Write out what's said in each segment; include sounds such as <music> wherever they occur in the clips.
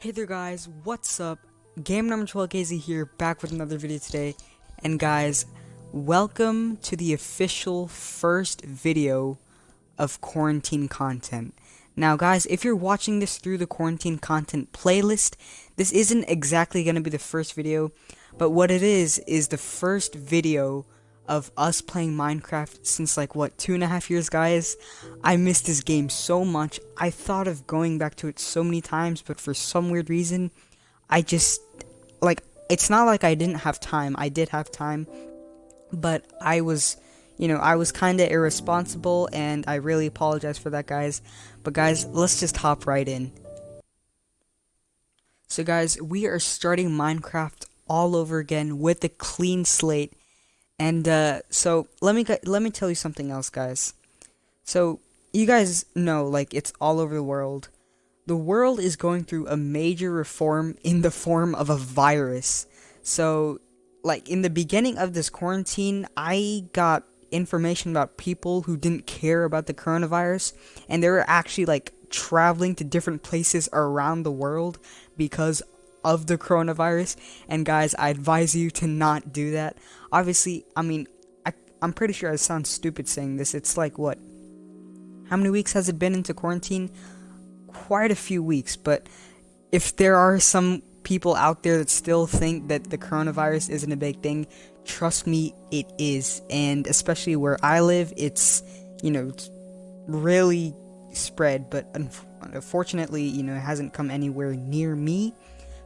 Hey there guys, what's up? Game number 12KZ here, back with another video today. And guys, welcome to the official first video of quarantine content. Now guys, if you're watching this through the quarantine content playlist, this isn't exactly going to be the first video, but what it is, is the first video of us playing Minecraft since like what two and a half years guys? I missed this game so much. I thought of going back to it so many times but for some weird reason I just like it's not like I didn't have time. I did have time but I was you know I was kind of irresponsible and I really apologize for that guys. But guys let's just hop right in. So guys we are starting Minecraft all over again with a clean slate and uh, so let me let me tell you something else, guys. So you guys know, like it's all over the world. The world is going through a major reform in the form of a virus. So, like in the beginning of this quarantine, I got information about people who didn't care about the coronavirus, and they were actually like traveling to different places around the world because of the coronavirus. And guys, I advise you to not do that. Obviously, I mean, I, I'm pretty sure I sound stupid saying this. It's like, what? How many weeks has it been into quarantine? Quite a few weeks, but if there are some people out there that still think that the coronavirus isn't a big thing, trust me, it is. And especially where I live, it's, you know, it's really spread, but unfortunately, you know, it hasn't come anywhere near me.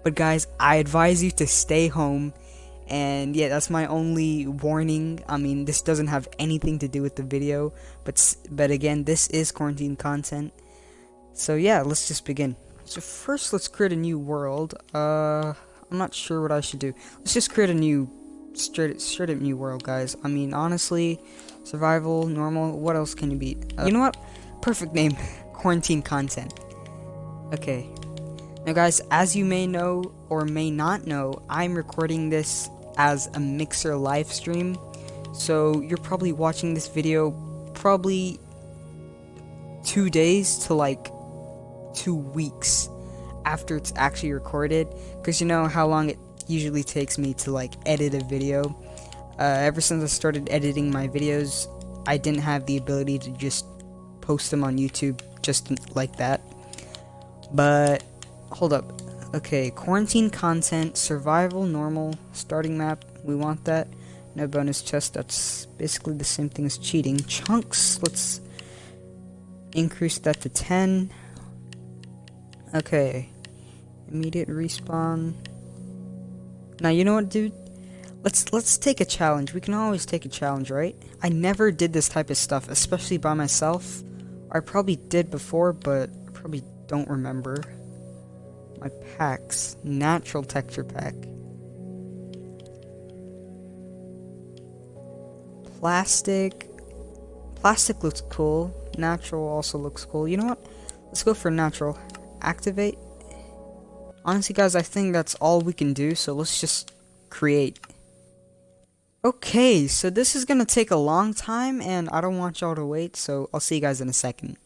But guys, I advise you to stay home. And yeah, that's my only warning. I mean, this doesn't have anything to do with the video, but but again, this is quarantine content. So yeah, let's just begin. So first, let's create a new world. Uh, I'm not sure what I should do. Let's just create a new straight straight up new world, guys. I mean, honestly, survival, normal. What else can you beat? Uh, you know what? Perfect name. <laughs> quarantine content. Okay, now guys, as you may know or may not know, I'm recording this as a Mixer live stream. So you're probably watching this video probably two days to like two weeks after it's actually recorded. Because you know how long it usually takes me to like edit a video. Uh, ever since I started editing my videos, I didn't have the ability to just post them on YouTube just like that. But hold up. Okay, quarantine content, survival, normal, starting map. We want that. No bonus chest. That's basically the same thing as cheating. Chunks. Let's increase that to 10. Okay. Immediate respawn. Now, you know what, dude? Let's let's take a challenge. We can always take a challenge, right? I never did this type of stuff, especially by myself. I probably did before, but I probably don't remember my packs. Natural texture pack. Plastic. Plastic looks cool. Natural also looks cool. You know what? Let's go for natural. Activate. Honestly, guys, I think that's all we can do, so let's just create. Okay, so this is gonna take a long time, and I don't want y'all to wait, so I'll see you guys in a second.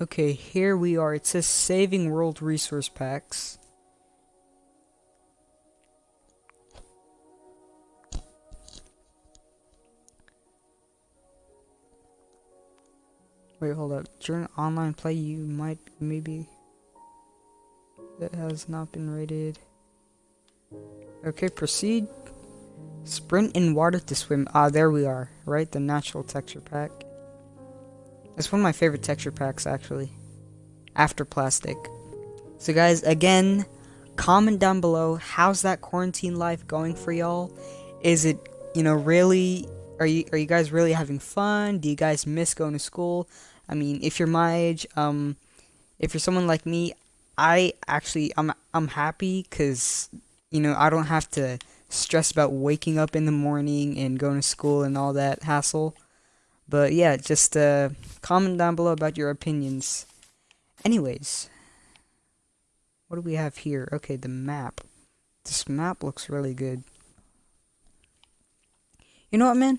Okay, here we are. It says saving world resource packs. Wait, hold up. During online play, you might maybe that has not been rated. Okay, proceed. Sprint in water to swim. Ah, there we are. Right, the natural texture pack. It's one of my favorite texture packs, actually. After plastic. So guys, again, comment down below, how's that quarantine life going for y'all? Is it, you know, really, are you, are you guys really having fun? Do you guys miss going to school? I mean, if you're my age, um, if you're someone like me, I actually, I'm, I'm happy because, you know, I don't have to stress about waking up in the morning and going to school and all that hassle. But yeah, just uh, comment down below about your opinions. Anyways, what do we have here? Okay, the map. This map looks really good. You know what, man?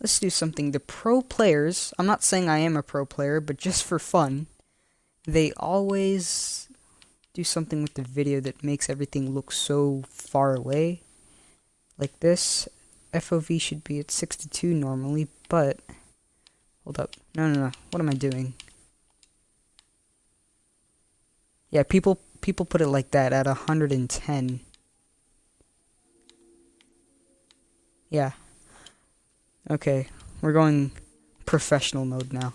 Let's do something. The pro players, I'm not saying I am a pro player, but just for fun, they always do something with the video that makes everything look so far away. Like this, FOV should be at 62 normally, but... Hold up. No, no, no. What am I doing? Yeah, people people put it like that at 110. Yeah. Okay, we're going professional mode now.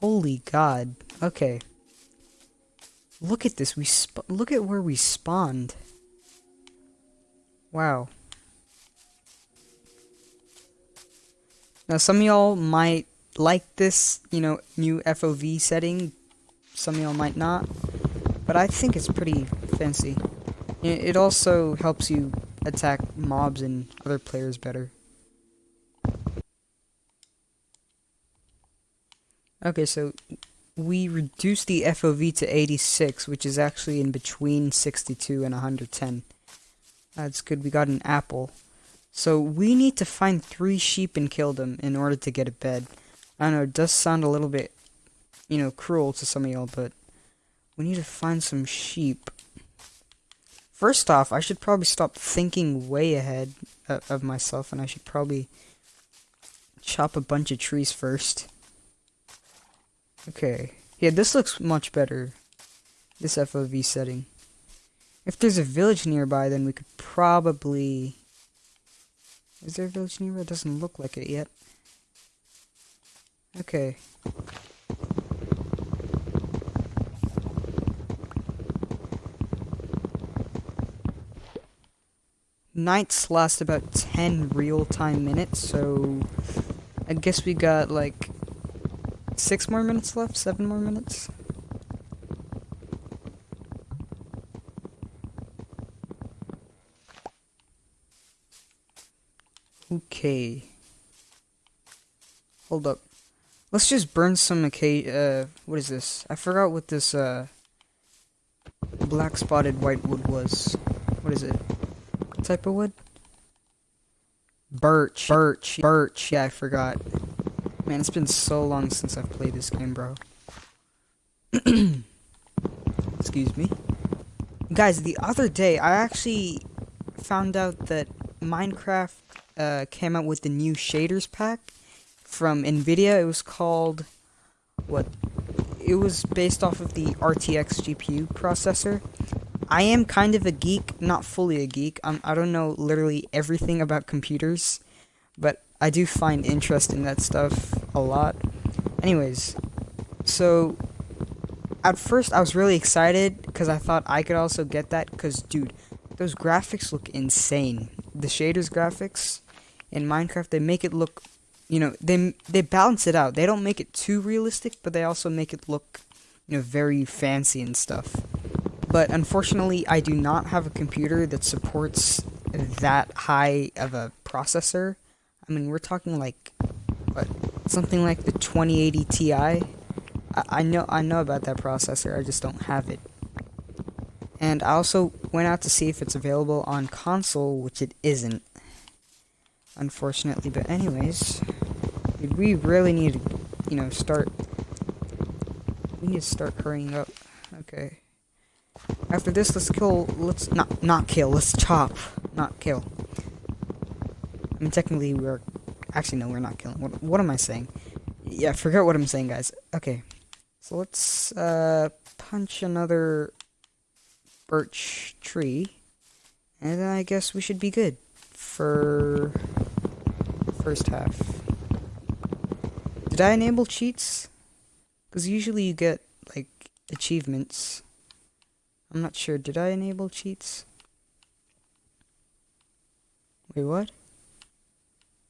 Holy god. Okay. Look at this. We look at where we spawned. Wow. Now some of y'all might like this, you know, new FOV setting. Some of y'all might not. But I think it's pretty fancy. It also helps you attack mobs and other players better. Okay, so we reduced the FOV to 86, which is actually in between 62 and 110. That's good, we got an apple. So we need to find three sheep and kill them in order to get a bed. I know, it does sound a little bit, you know, cruel to some of y'all, but we need to find some sheep. First off, I should probably stop thinking way ahead uh, of myself, and I should probably chop a bunch of trees first. Okay. Yeah, this looks much better. This FOV setting. If there's a village nearby, then we could probably... Is there a village nearby? It doesn't look like it yet. Okay. Nights last about 10 real-time minutes, so... I guess we got, like, six more minutes left? Seven more minutes? Okay. Hold up. Let's just burn some uh, what is this? I forgot what this, uh, black spotted white wood was. What is it? What type of wood? Birch. Birch. Birch. Yeah, I forgot. Man, it's been so long since I've played this game, bro. <clears throat> Excuse me. Guys, the other day, I actually found out that Minecraft uh, came out with the new shaders pack from NVIDIA. It was called... What? It was based off of the RTX GPU processor. I am kind of a geek, not fully a geek. Um, I don't know literally everything about computers, but I do find interest in that stuff a lot. Anyways, so at first I was really excited because I thought I could also get that because dude, those graphics look insane. The shaders graphics in Minecraft, they make it look, you know, they they balance it out. They don't make it too realistic, but they also make it look, you know, very fancy and stuff. But unfortunately, I do not have a computer that supports that high of a processor I mean, we're talking like, what, something like the 2080 Ti. I, I know, I know about that processor. I just don't have it. And I also went out to see if it's available on console, which it isn't. Unfortunately, but anyways, we really need to, you know, start. We need to start hurrying up. Okay. After this, let's kill. Let's not not kill. Let's chop, not kill I mean, technically we're... Actually, no, we're not killing. What, what am I saying? Yeah, forget what I'm saying, guys. Okay. So let's, uh, punch another birch tree. And then I guess we should be good for first half. Did I enable cheats? Because usually you get, like, achievements. I'm not sure. Did I enable cheats? Wait, what?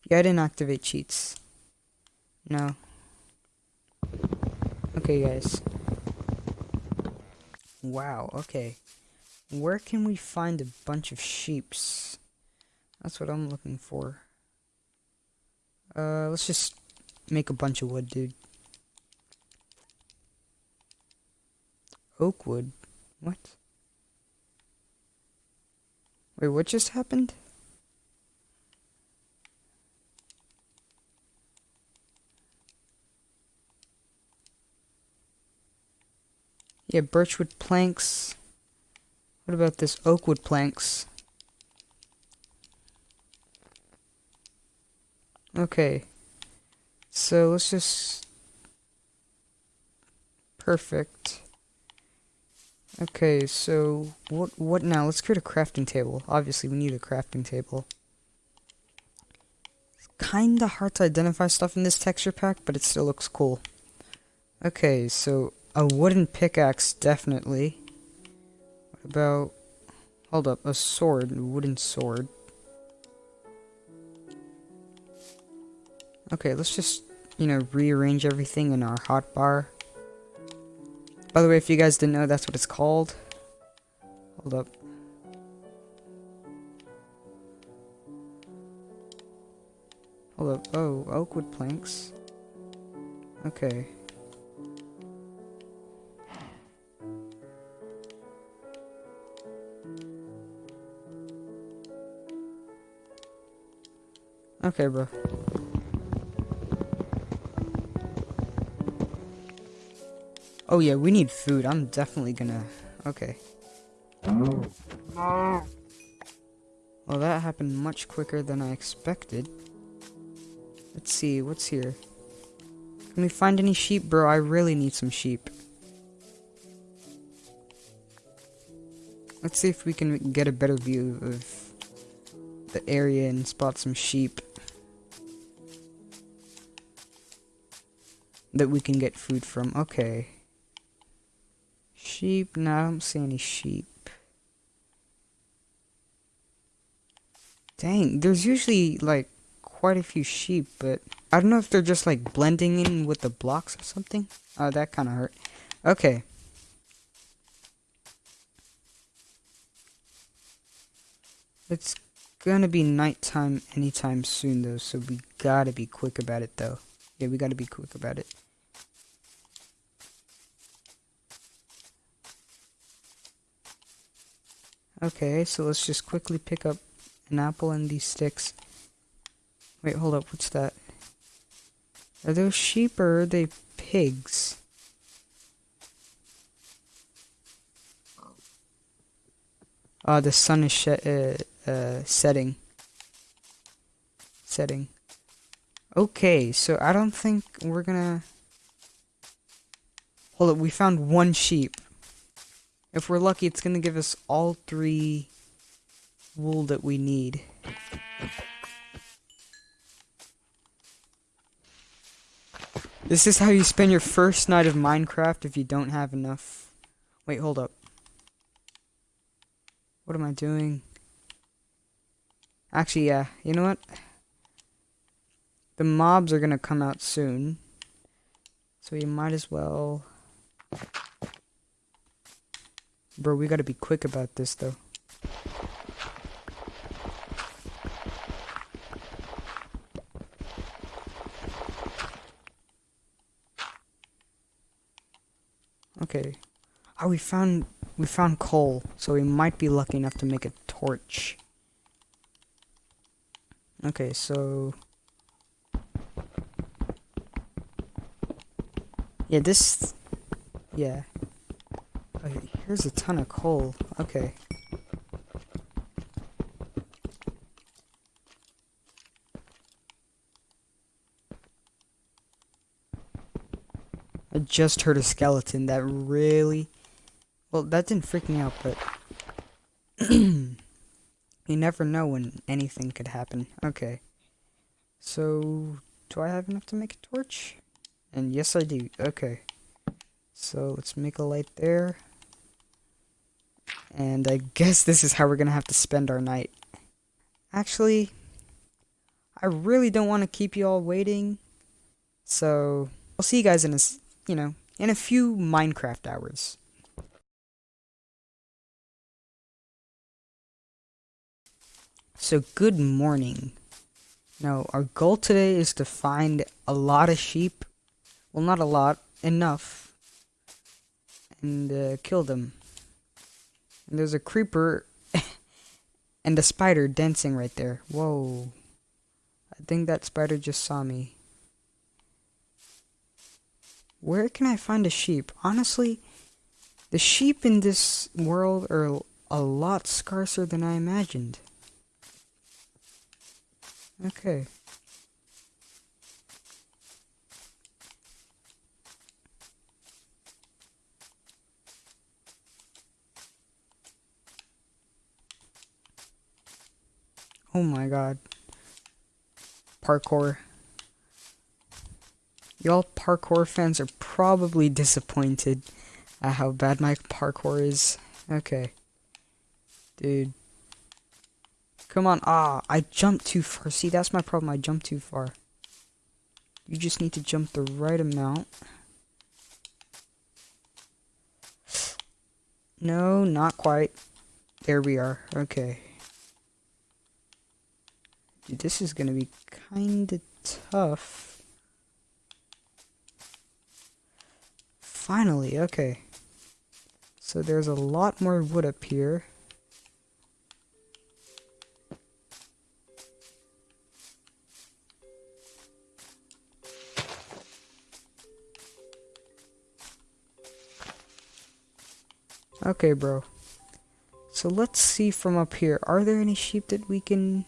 Yeah, I didn't activate cheats. No. Okay, guys. Wow, okay. Where can we find a bunch of sheeps? That's what I'm looking for. Uh, let's just make a bunch of wood, dude. Oak wood? What? Wait, what just happened? Yeah, birchwood planks. What about this oakwood planks? Okay. So let's just... Perfect. Okay, so what what now? Let's create a crafting table. Obviously, we need a crafting table. It's kinda hard to identify stuff in this texture pack, but it still looks cool. Okay, so a wooden pickaxe, definitely. What about... Hold up, a sword, a wooden sword. Okay, let's just, you know, rearrange everything in our hotbar. By the way, if you guys didn't know, that's what it's called. Hold up. Hold up. Oh, oakwood planks. Okay. Okay, bro. Oh yeah, we need food. I'm definitely gonna... Okay. Well, that happened much quicker than I expected. Let's see, what's here? Can we find any sheep, bro? I really need some sheep. Let's see if we can get a better view of the area and spot some sheep. That we can get food from. Okay. Sheep? No, I don't see any sheep. Dang, there's usually like quite a few sheep, but I don't know if they're just like blending in with the blocks or something. Oh, that kind of hurt. Okay. It's gonna be nighttime anytime soon though, so we gotta be quick about it though. Yeah, we gotta be quick about it. Okay, so let's just quickly pick up an apple and these sticks. Wait, hold up, what's that? Are those sheep or are they pigs? Ah, uh, the sun is uh, uh, setting. Setting. Okay, so I don't think we're gonna... Hold up, we found one sheep. If we're lucky, it's going to give us all three wool that we need. This is how you spend your first night of Minecraft if you don't have enough. Wait, hold up. What am I doing? Actually, yeah. You know what? The mobs are to come out soon. So you might as well... Bro, we gotta be quick about this, though. Okay. Oh, we found we found coal, so we might be lucky enough to make a torch. Okay, so yeah, this yeah. Here's a ton of coal. Okay. I just heard a skeleton that really... Well, that didn't freak me out, but... <clears throat> you never know when anything could happen. Okay. So, do I have enough to make a torch? And yes, I do. Okay. So, let's make a light there. And I guess this is how we're going to have to spend our night. Actually, I really don't want to keep you all waiting. So, I'll see you guys in a, you know, in a few Minecraft hours. So, good morning. Now, our goal today is to find a lot of sheep. Well, not a lot, enough. And uh, kill them. And there's a creeper <laughs> and a spider dancing right there. Whoa. I think that spider just saw me. Where can I find a sheep? Honestly, The sheep in this world are a lot scarcer than I imagined. Okay. Oh my god. Parkour. Y'all parkour fans are probably disappointed at how bad my parkour is. Okay. Dude. Come on. Ah, I jumped too far. See, that's my problem. I jumped too far. You just need to jump the right amount. No, not quite. There we are. Okay. Dude, this is gonna be kinda tough. Finally, okay. So there's a lot more wood up here. Okay, bro. So let's see from up here. Are there any sheep that we can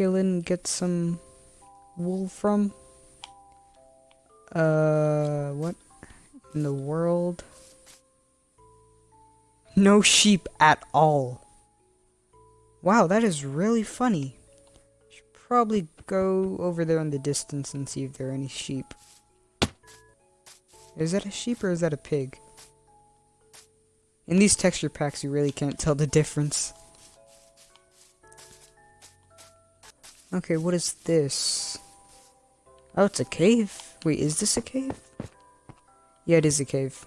kill and get some wool from? Uh, what in the world? No sheep at all. Wow, that is really funny. Should probably go over there in the distance and see if there are any sheep. Is that a sheep or is that a pig? In these texture packs, you really can't tell the difference. Okay, what is this? Oh, it's a cave. Wait, is this a cave? Yeah, it is a cave.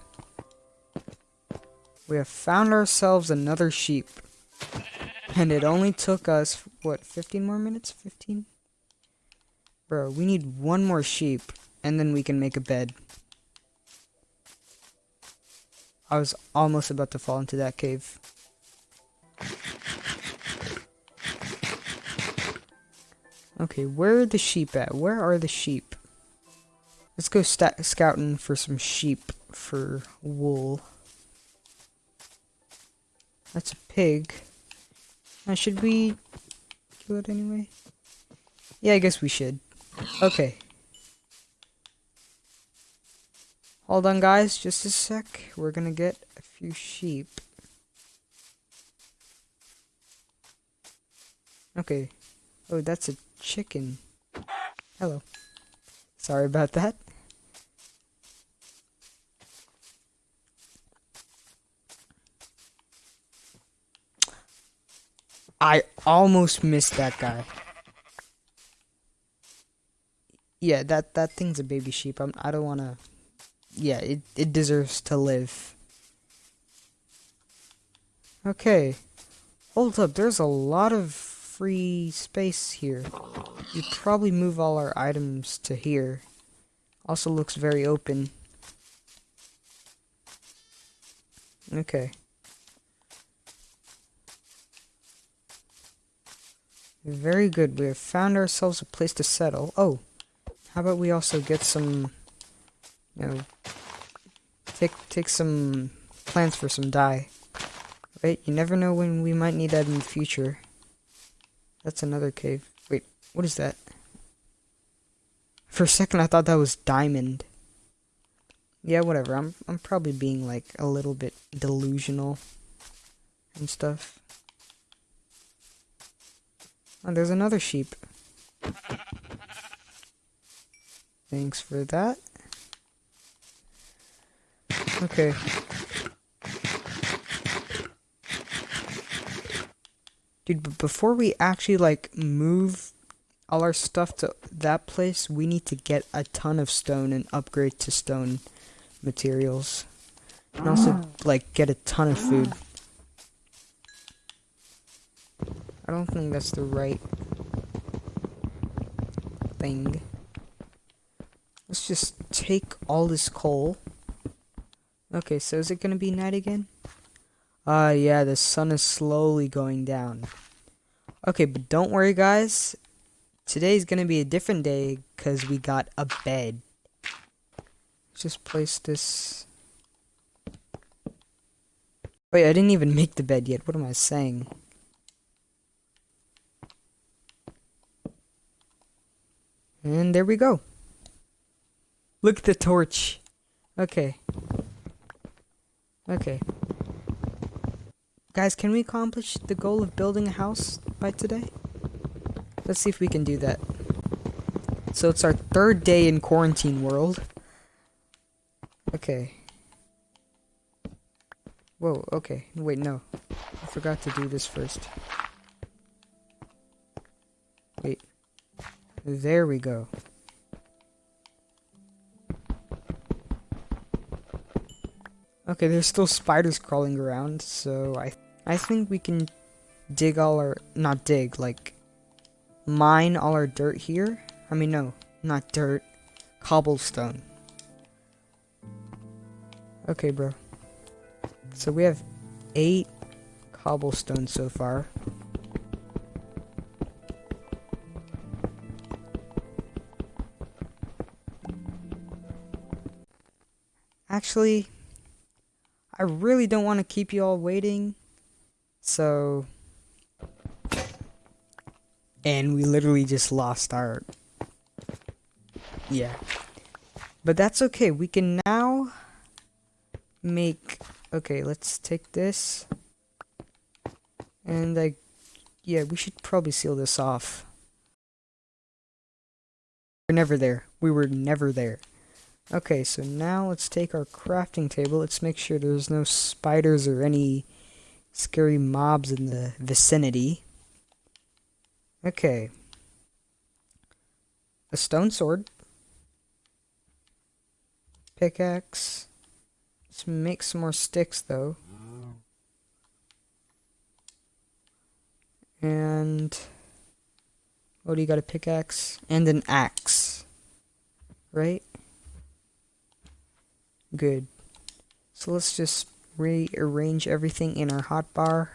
We have found ourselves another sheep. And it only took us, what, 15 more minutes? 15? Bro, we need one more sheep, and then we can make a bed. I was almost about to fall into that cave. Okay, where are the sheep at? Where are the sheep? Let's go scouting for some sheep for wool. That's a pig. Uh, should we kill it anyway? Yeah, I guess we should. Okay. Hold on, guys. Just a sec. We're gonna get a few sheep. Okay. Oh, that's a chicken. Hello. Sorry about that. I almost missed that guy. Yeah, that that thing's a baby sheep. I'm, I don't want to yeah, it, it deserves to live. Okay. Hold up, there's a lot of free space here. You probably move all our items to here. Also looks very open. Okay. Very good. We have found ourselves a place to settle. Oh, how about we also get some, you know, take take some plants for some dye. Right? You never know when we might need that in the future. That's another cave. Wait, what is that? For a second I thought that was diamond. Yeah, whatever. I'm I'm probably being like a little bit delusional and stuff. Oh, there's another sheep. Thanks for that. Okay. Dude, but before we actually, like, move all our stuff to that place, we need to get a ton of stone and upgrade to stone materials. And also, like, get a ton of food. I don't think that's the right thing. Let's just take all this coal Okay, so is it gonna be night again? Ah, uh, yeah, the sun is slowly going down. Okay, but don't worry, guys. Today's gonna be a different day because we got a bed. Just place this Wait, I didn't even make the bed yet. What am I saying? And there we go. Look at the torch. Okay. Okay. Guys, can we accomplish the goal of building a house by today? Let's see if we can do that. So it's our third day in quarantine world. Okay. Whoa, okay. Wait, no. I forgot to do this first. Wait. There we go. Okay, there's still spiders crawling around, so I I think we can dig all our not dig, like mine all our dirt here. I mean no, not dirt. Cobblestone. Okay, bro. So we have eight cobblestone so far. Actually, I really don't want to keep you all waiting. So... And we literally just lost our... Yeah. But that's okay. We can now make... Okay, let's take this. And I... Yeah, we should probably seal this off. We're never there. We were never there. Okay, so now let's take our crafting table. Let's make sure there's no spiders or any scary mobs in the vicinity. Okay. A stone sword. Pickaxe. Let's make some more sticks, though. And... What do you got? A pickaxe? And an axe. Right? Good. So let's just rearrange everything in our hotbar.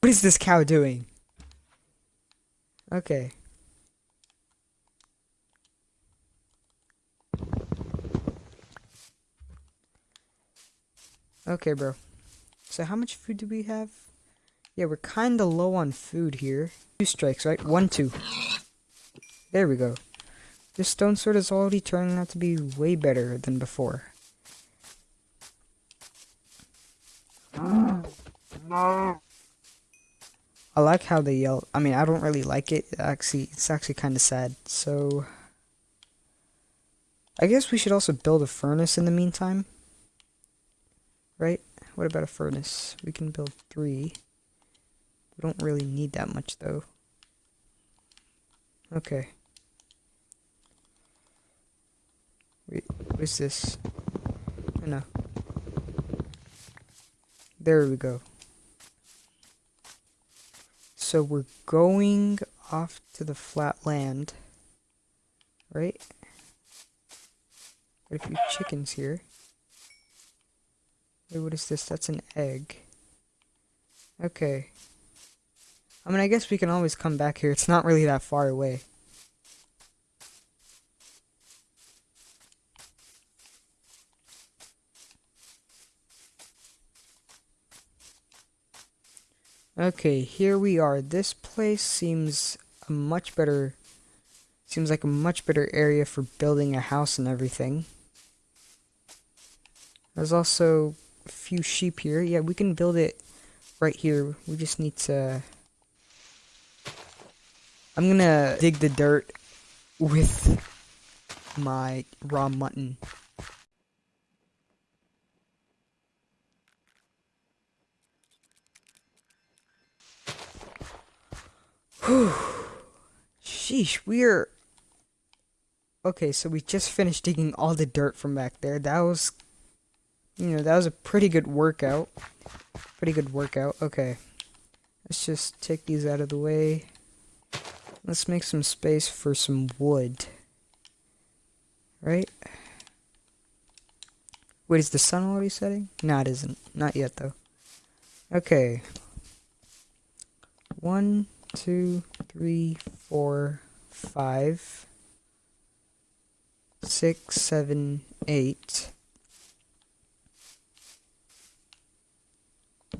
What is this cow doing? Okay. Okay, bro. So how much food do we have? Yeah, we're kinda low on food here. Two strikes, right? One, two. There we go. This stone sword is already turning out to be way better than before. I like how they yell. I mean, I don't really like it. Actually, it's actually kind of sad. So, I guess we should also build a furnace in the meantime. Right? What about a furnace? We can build three. We don't really need that much, though. Okay. Wait, what is this? No. There we go. So we're going off to the flat land. Right? What a few chickens here. Wait, what is this? That's an egg. Okay. I mean, I guess we can always come back here. It's not really that far away. Okay, here we are. This place seems a much better seems like a much better area for building a house and everything. There's also a few sheep here. Yeah, we can build it right here. We just need to I'm gonna dig the dirt with my raw mutton. Whew. Sheesh, we're... Okay, so we just finished digging all the dirt from back there. That was... You know, that was a pretty good workout. Pretty good workout. Okay. Let's just take these out of the way. Let's make some space for some wood. Right? Wait, is the sun already setting? No, it isn't. Not yet, though. Okay. One, two, three, four, five, six, seven, eight,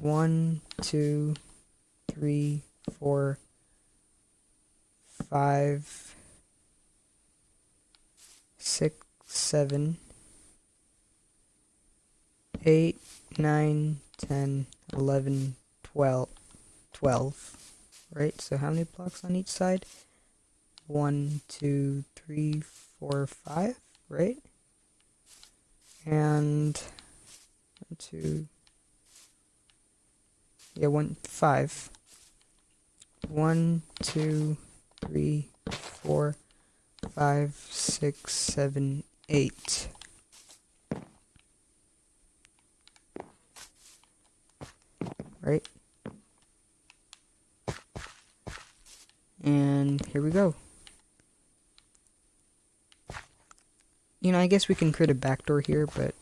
one, two, three, four, five, six, seven, eight, nine, ten, eleven, twelve, twelve. Right? So how many blocks on each side? One, two, three, four, five, right? And one, two, yeah, one, five. One, two, three, four, five, six, seven, eight. Right? And here we go. You know, I guess we can create a backdoor here, but...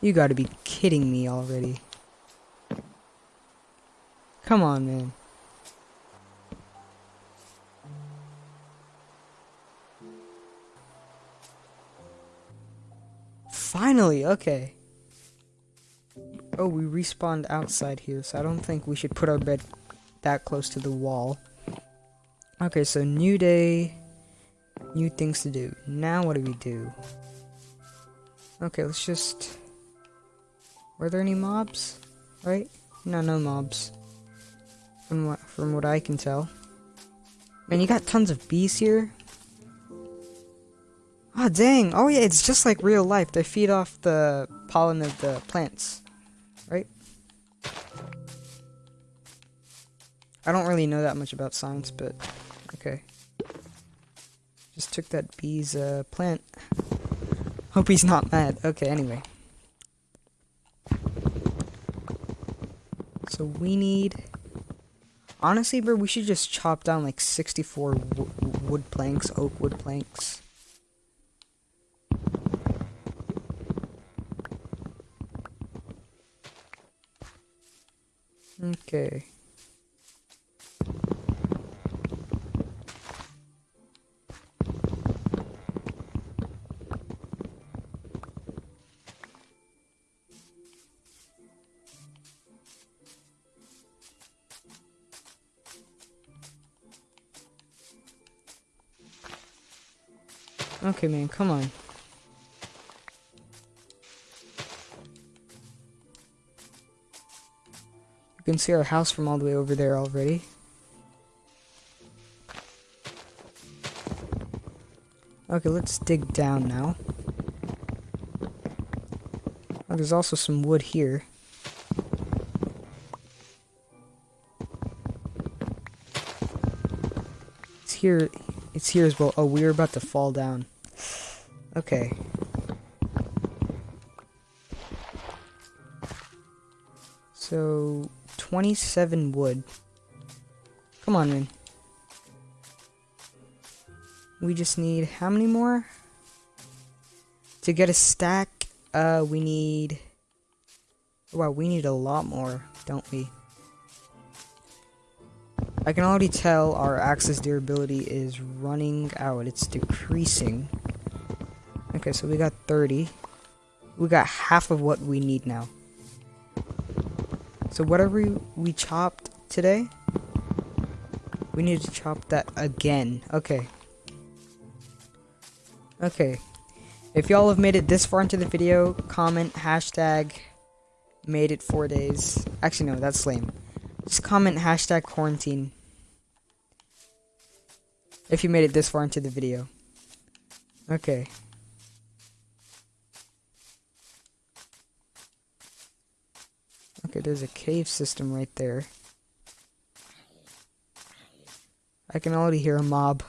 You gotta be kidding me already. Come on, man. Finally, okay. Oh, we respawned outside here, so I don't think we should put our bed that close to the wall. Okay, so new day, new things to do. Now what do we do? Okay, let's just... Were there any mobs? Right? No, no mobs. From what, from what I can tell. Man, you got tons of bees here. Oh, dang. Oh, yeah, it's just like real life. They feed off the pollen of the plants. I don't really know that much about science, but okay. Just took that bee's uh, plant. Hope he's not mad. Okay, anyway. So we need... Honestly, bro, we should just chop down like 64 wood planks, oak wood planks. Okay. Okay, man, come on. You can see our house from all the way over there already. Okay, let's dig down now. Oh, there's also some wood here. It's here. It's here as well. Oh, we are about to fall down. Okay. So, 27 wood. Come on, man. We just need how many more? To get a stack, uh, we need... Wow, we need a lot more, don't we? I can already tell our axis durability is running out. It's decreasing. Okay, so we got 30. We got half of what we need now. So whatever we, chopped today, we need to chop that again. Okay. Okay. If y'all have made it this far into the video, comment hashtag made it four days. Actually, no, that's lame. Just comment hashtag quarantine. If you made it this far into the video. Okay. There's a cave system right there. I can already hear a mob.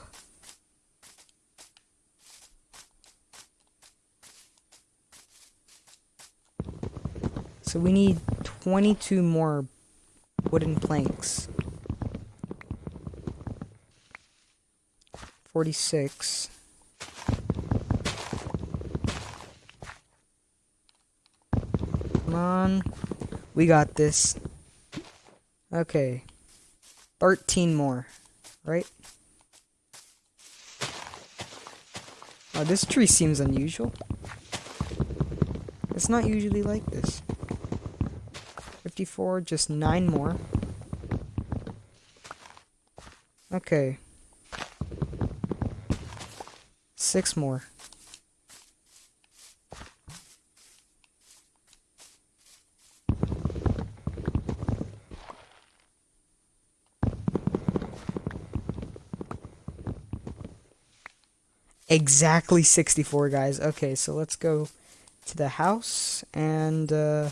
So we need 22 more wooden planks. 46. Come on. We got this. Okay. 13 more. Right? Oh, this tree seems unusual. It's not usually like this. 54, just 9 more. Okay. 6 more. Exactly 64, guys. Okay, so let's go to the house and uh,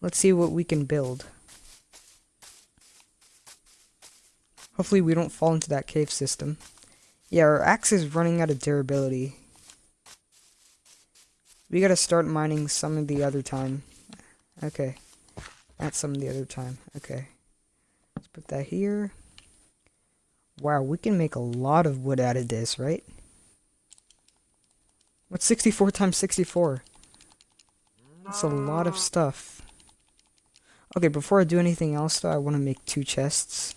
let's see what we can build. Hopefully we don't fall into that cave system. Yeah, our axe is running out of durability. We gotta start mining some of the other time. Okay. Not some of the other time. Okay. Let's put that here. Wow, we can make a lot of wood out of this, right? What's 64 times 64? That's a lot of stuff. Okay, before I do anything else though, I want to make two chests.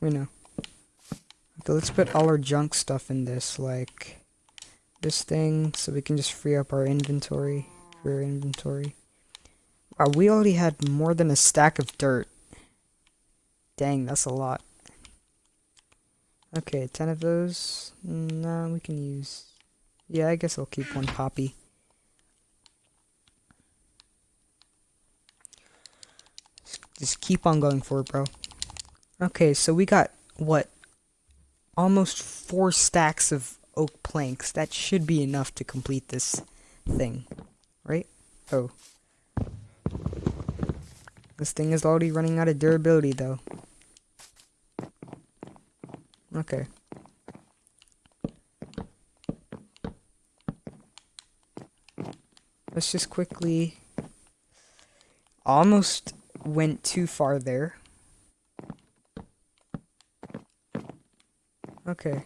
We know. Okay, let's put all our junk stuff in this, like this thing, so we can just free up our inventory, our inventory. Wow, we already had more than a stack of dirt. Dang, that's a lot. Okay, 10 of those. No, we can use... Yeah, I guess I'll keep one poppy. Just keep on going for it, bro. Okay, so we got, what? Almost four stacks of oak planks. That should be enough to complete this thing. Right? Oh. This thing is already running out of durability, though. Okay. Let's just quickly... Almost went too far there. Okay.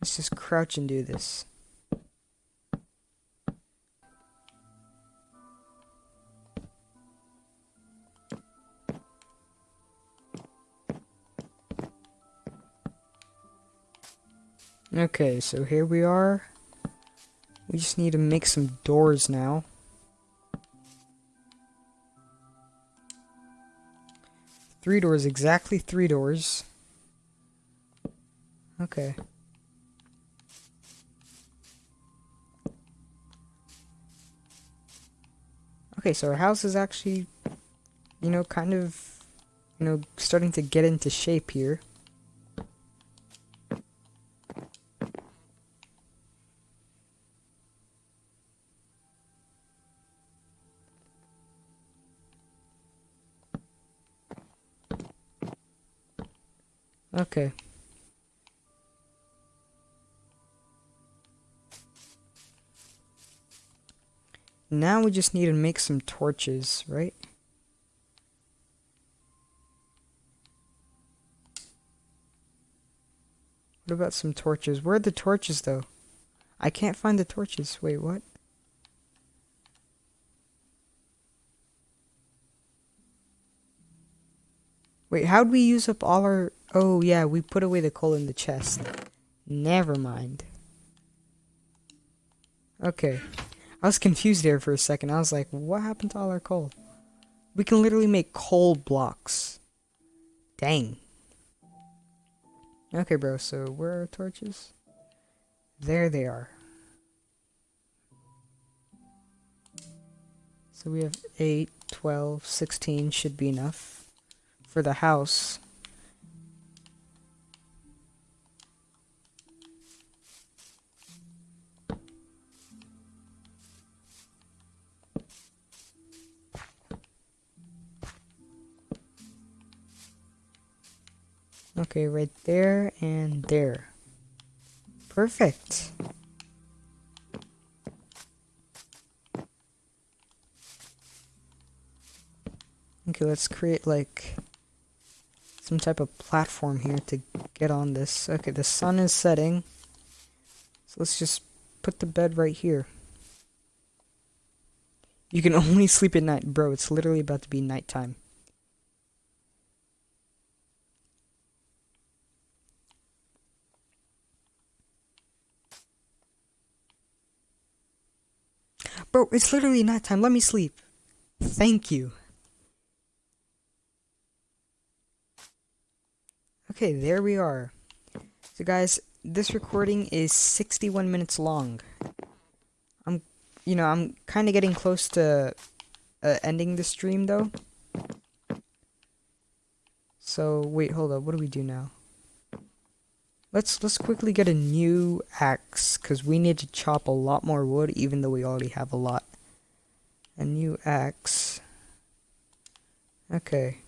Let's just crouch and do this. Okay, so here we are. We just need to make some doors now. Three doors, exactly three doors. Okay. Okay, so our house is actually, you know, kind of, you know, starting to get into shape here. Okay. Now we just need to make some torches, right? What about some torches? Where are the torches, though? I can't find the torches. Wait, what? Wait, how'd we use up all our... Oh, yeah, we put away the coal in the chest. Never mind. Okay. I was confused there for a second. I was like, what happened to all our coal? We can literally make coal blocks. Dang. Okay, bro, so where are torches? There they are. So we have 8, 12, 16 should be enough for the house. Okay, right there and there. Perfect. Okay, let's create like some type of platform here to get on this. Okay, the sun is setting. So let's just put the bed right here. You can <laughs> only sleep at night. Bro, it's literally about to be nighttime. Bro, it's literally nighttime. Let me sleep. Thank you. Okay, there we are. So guys, this recording is 61 minutes long. I'm, you know, I'm kind of getting close to uh, ending the stream though. So, wait, hold up. What do we do now? Let's let's quickly get a new axe cuz we need to chop a lot more wood even though we already have a lot. A new axe. Okay.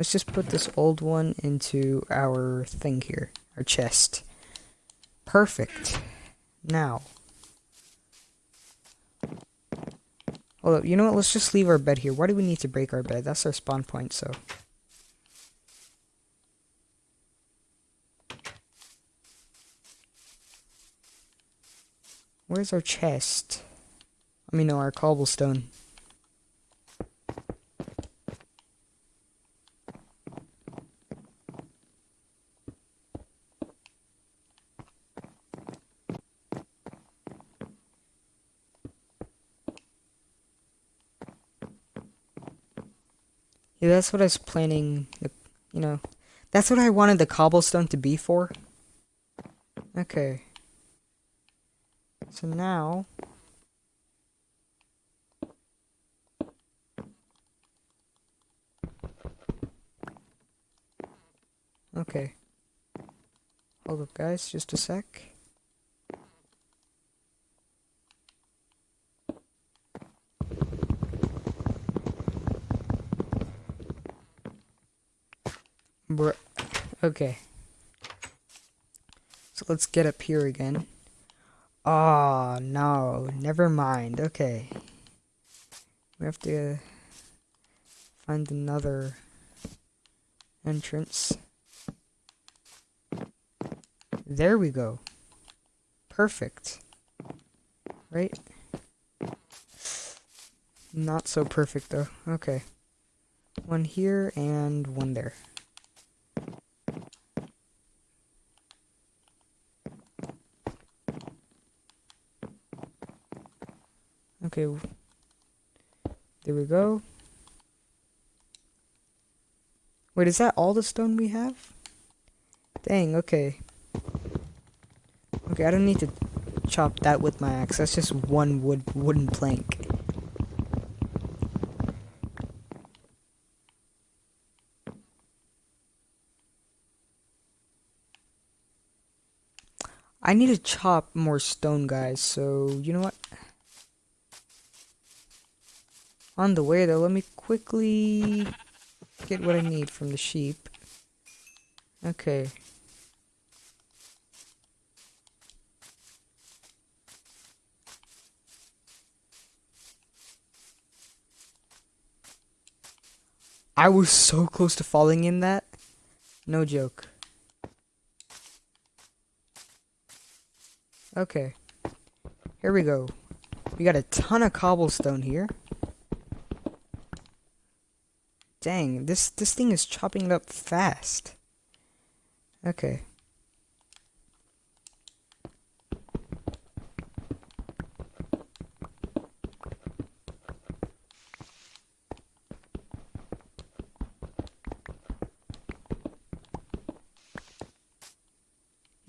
Let's just put this old one into our thing here, our chest. Perfect. Now. Up, you know what, let's just leave our bed here. Why do we need to break our bed? That's our spawn point, so... Where's our chest? I mean, no, our cobblestone. That's what I was planning, you know. That's what I wanted the cobblestone to be for. Okay. So now... Okay. Hold up, guys, just a sec. Okay. So let's get up here again. Oh, no. Never mind. Okay. We have to find another entrance. There we go. Perfect. Right? Not so perfect, though. Okay. One here and one there. Okay. There we go. Wait, is that all the stone we have? Dang, okay. Okay, I don't need to chop that with my axe. That's just one wood wooden plank. I need to chop more stone, guys, so you know what? On the way, though, let me quickly get what I need from the sheep. Okay. I was so close to falling in that. No joke. Okay. Here we go. We got a ton of cobblestone here. Dang, this this thing is chopping up fast. Okay.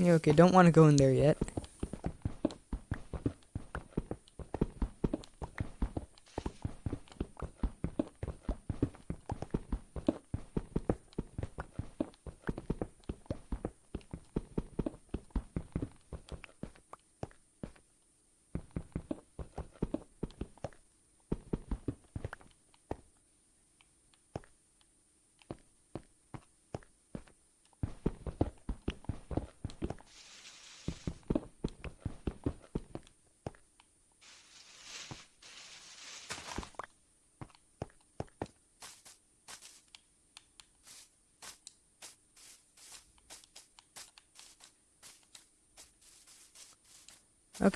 Okay, don't want to go in there yet.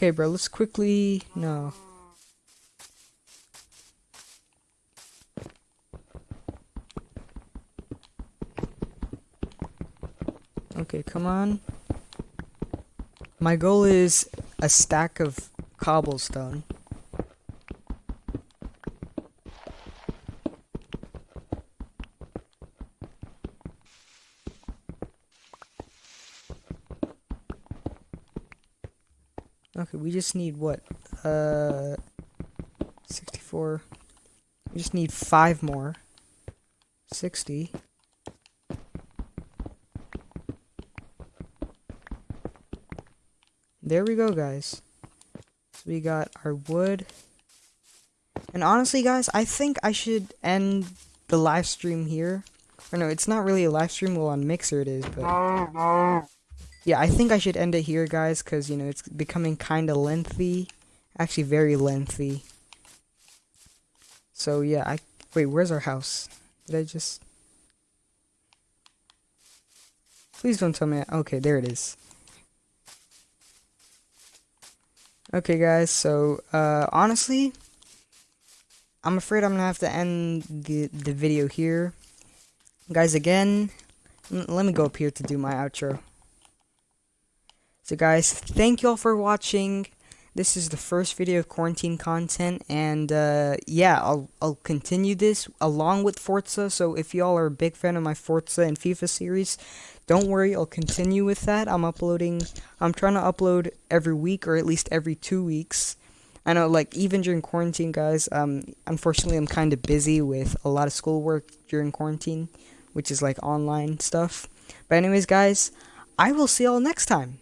Okay, bro, let's quickly... No. Okay, come on. My goal is a stack of cobblestone. Okay, we just need what? Uh, 64. We just need five more. 60. There we go, guys. So we got our wood. And honestly, guys, I think I should end the live stream here. Or no, it's not really a live stream. Well, on Mixer it is, but... Yeah, I think I should end it here, guys, because, you know, it's becoming kind of lengthy. Actually, very lengthy. So, yeah, I... Wait, where's our house? Did I just... Please don't tell me... Okay, there it is. Okay, guys, so, uh, honestly, I'm afraid I'm gonna have to end the, the video here. Guys, again, let me go up here to do my outro. So, guys, thank you all for watching. This is the first video of quarantine content, and, uh, yeah, I'll, I'll continue this along with Forza, so if y'all are a big fan of my Forza and FIFA series, don't worry, I'll continue with that. I'm uploading, I'm trying to upload every week or at least every two weeks. I know, like, even during quarantine, guys, um, unfortunately, I'm kind of busy with a lot of schoolwork during quarantine, which is like online stuff. But, anyways, guys, I will see y'all next time.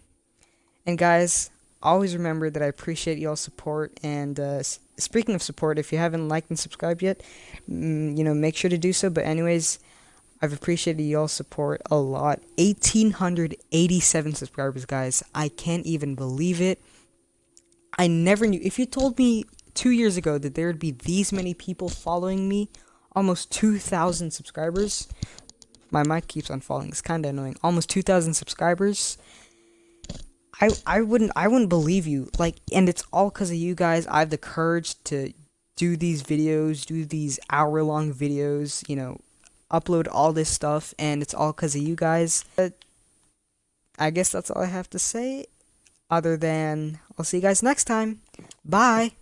And, guys, always remember that I appreciate y'all's support. And, uh, speaking of support, if you haven't liked and subscribed yet, mm, you know, make sure to do so. But, anyways, I've appreciated y'all's support a lot. 1,887 subscribers, guys. I can't even believe it. I never knew. If you told me two years ago that there would be these many people following me, almost 2,000 subscribers. My mic keeps on falling. It's kind of annoying. Almost 2,000 subscribers. I I wouldn't I wouldn't believe you. Like, and it's all because of you guys. I have the courage to do these videos, do these hour long videos. You know, upload all this stuff, and it's all because of you guys. But I guess that's all I have to say, other than I'll see you guys next time. Bye!